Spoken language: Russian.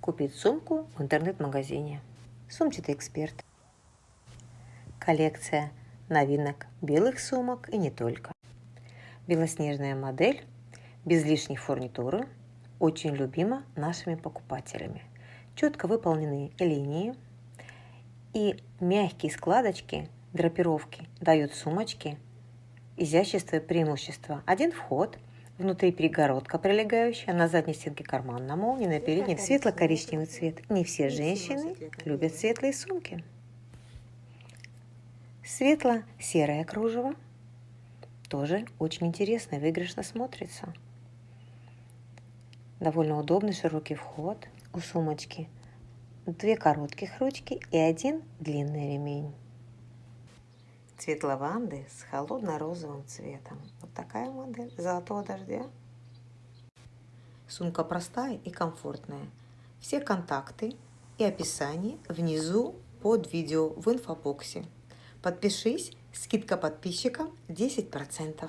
купить сумку в интернет-магазине. Сумчатый эксперт. Коллекция новинок белых сумок и не только. Белоснежная модель, без лишней фурнитуры, очень любима нашими покупателями. Четко выполненные линии и мягкие складочки, драпировки дают сумочке изящество и преимущество. Один вход – Внутри перегородка прилегающая, на задней стенке карман на молнии, на передней светло-коричневый цвет. Не все женщины любят светлые сумки. Светло-серое кружево тоже очень интересно и выигрышно смотрится. Довольно удобный широкий вход у сумочки. Две коротких ручки и один длинный ремень. Цвет лаванды с холодно-розовым цветом. Вот такая модель золотого дождя. Сумка простая и комфортная. Все контакты и описание внизу под видео в инфобоксе. Подпишись, скидка подписчикам 10%.